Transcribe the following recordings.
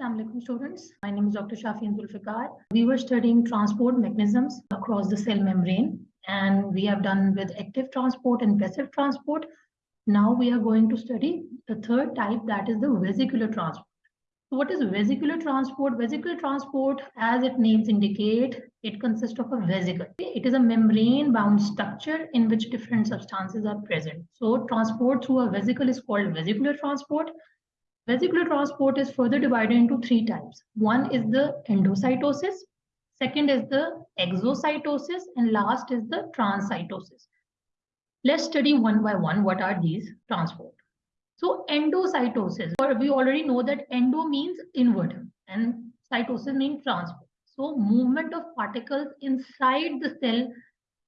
Assalamualaikum students. My name is Dr. Shafian Zulfikar. We were studying transport mechanisms across the cell membrane and we have done with active transport and passive transport. Now we are going to study the third type that is the vesicular transport. So what is vesicular transport? Vesicular transport, as its names indicate, it consists of a vesicle. It is a membrane bound structure in which different substances are present. So transport through a vesicle is called vesicular transport. Vesicular transport is further divided into three types. One is the endocytosis, second is the exocytosis, and last is the transcytosis. Let's study one by one what are these transport. So endocytosis, or we already know that endo means inward and cytosis means transport. So movement of particles inside the cell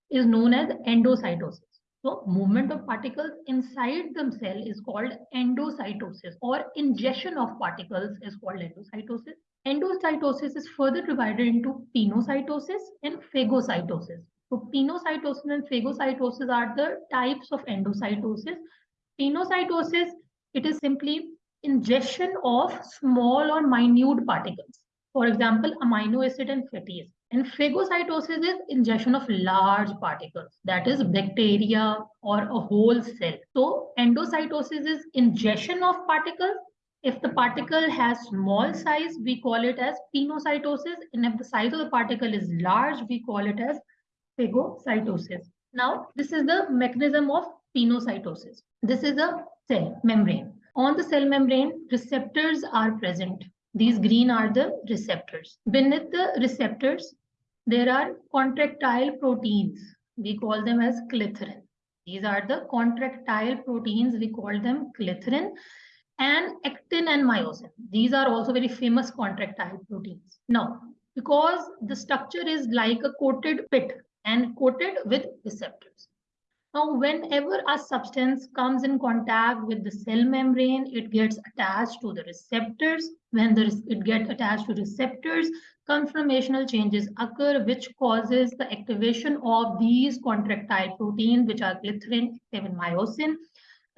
is known as endocytosis. So movement of particles inside the cell is called endocytosis or ingestion of particles is called endocytosis. Endocytosis is further divided into pinocytosis and phagocytosis. So pinocytosis and phagocytosis are the types of endocytosis. Pinocytosis, it is simply ingestion of small or minute particles. For example, amino acid and fatty acid. And phagocytosis is ingestion of large particles, that is bacteria or a whole cell. So endocytosis is ingestion of particles. If the particle has small size, we call it as pinocytosis. And if the size of the particle is large, we call it as phagocytosis. Now, this is the mechanism of pinocytosis. This is a cell membrane. On the cell membrane, receptors are present. These green are the receptors. Beneath the receptors, there are contractile proteins. We call them as clathrin. These are the contractile proteins. We call them clathrin and actin and myosin. These are also very famous contractile proteins. Now, because the structure is like a coated pit and coated with receptors. Now, whenever a substance comes in contact with the cell membrane, it gets attached to the receptors. When the, it gets attached to receptors, conformational changes occur, which causes the activation of these contractile proteins, which are clathrin, actin, myosin.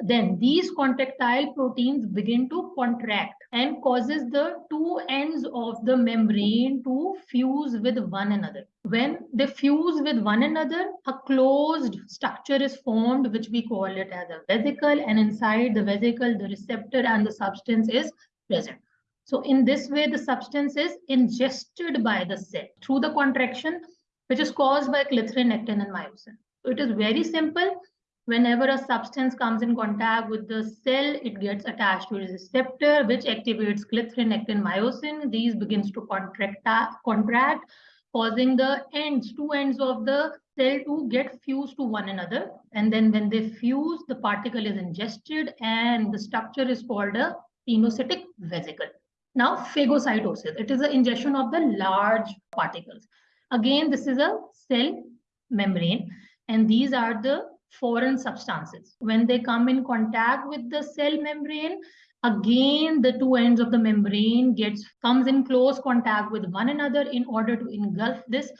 Then these contractile proteins begin to contract and causes the two ends of the membrane to fuse with one another. When they fuse with one another, a closed structure is formed, which we call it as a vesicle. And inside the vesicle, the receptor and the substance is present. So in this way, the substance is ingested by the cell through the contraction, which is caused by clathrin, actin, and myosin. So it is very simple whenever a substance comes in contact with the cell, it gets attached to a receptor, which activates clathrin, actin, myosin. These begins to contract, contract, causing the ends, two ends of the cell to get fused to one another. And then when they fuse, the particle is ingested and the structure is called a pinocytic vesicle. Now, phagocytosis, it is the ingestion of the large particles. Again, this is a cell membrane and these are the foreign substances. When they come in contact with the cell membrane, again the two ends of the membrane gets comes in close contact with one another in order to engulf this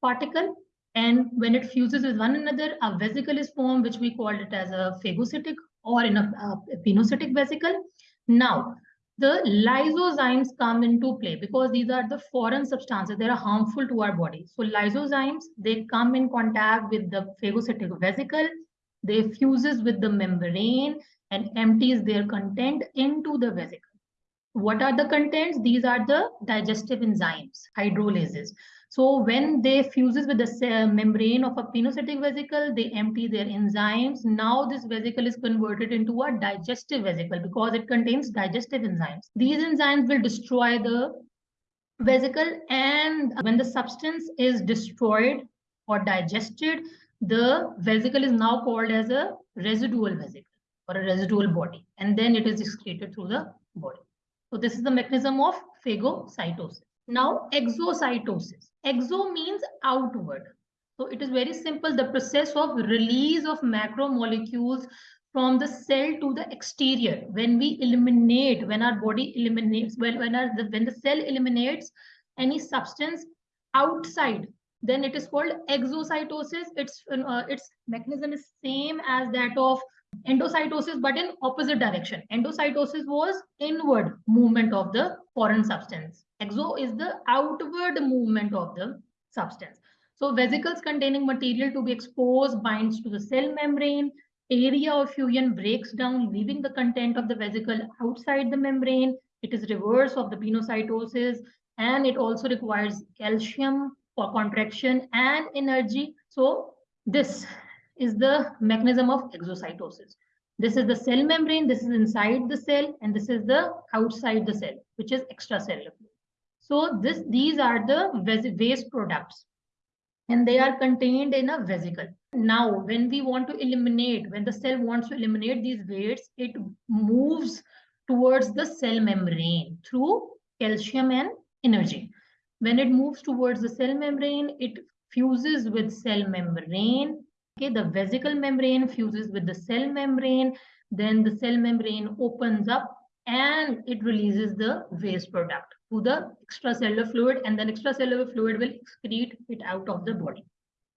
particle. And when it fuses with one another, a vesicle is formed, which we called it as a phagocytic or in a, a pinocytic vesicle. Now, the lysozymes come into play because these are the foreign substances that are harmful to our body. So lysozymes, they come in contact with the phagocytic vesicle, they fuses with the membrane and empties their content into the vesicle. What are the contents? These are the digestive enzymes, hydrolases. So when they fuses with the uh, membrane of a pinocytic vesicle, they empty their enzymes. Now this vesicle is converted into a digestive vesicle because it contains digestive enzymes. These enzymes will destroy the vesicle and when the substance is destroyed or digested, the vesicle is now called as a residual vesicle or a residual body and then it is excreted through the body. So this is the mechanism of phagocytosis. Now exocytosis. Exo means outward. So it is very simple. The process of release of macromolecules from the cell to the exterior. When we eliminate, when our body eliminates, when, when, our, when the cell eliminates any substance outside, then it is called exocytosis. Its, uh, its mechanism is same as that of endocytosis, but in opposite direction. Endocytosis was inward movement of the foreign substance. Exo is the outward movement of the substance. So vesicles containing material to be exposed binds to the cell membrane. Area of fusion breaks down, leaving the content of the vesicle outside the membrane. It is reverse of the pinocytosis and it also requires calcium for contraction and energy. So this is the mechanism of exocytosis. This is the cell membrane, this is inside the cell, and this is the outside the cell, which is extracellular. So this, these are the waste products and they are contained in a vesicle. Now, when we want to eliminate, when the cell wants to eliminate these wastes, it moves towards the cell membrane through calcium and energy. When it moves towards the cell membrane, it fuses with cell membrane. Okay, the vesicle membrane fuses with the cell membrane. Then the cell membrane opens up and it releases the waste product to the extracellular fluid and then extracellular fluid will excrete it out of the body.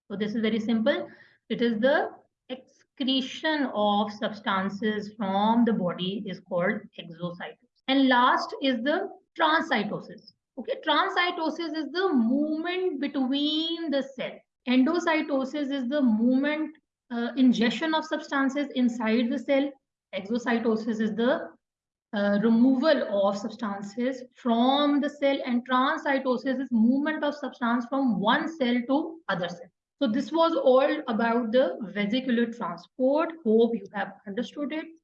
So this is very simple. It is the excretion of substances from the body is called exocytosis. And last is the transcytosis. Okay, transcytosis is the movement between the cell. Endocytosis is the movement, uh, ingestion of substances inside the cell. Exocytosis is the uh, removal of substances from the cell and transcytosis is movement of substance from one cell to other cell. So this was all about the vesicular transport. Hope you have understood it.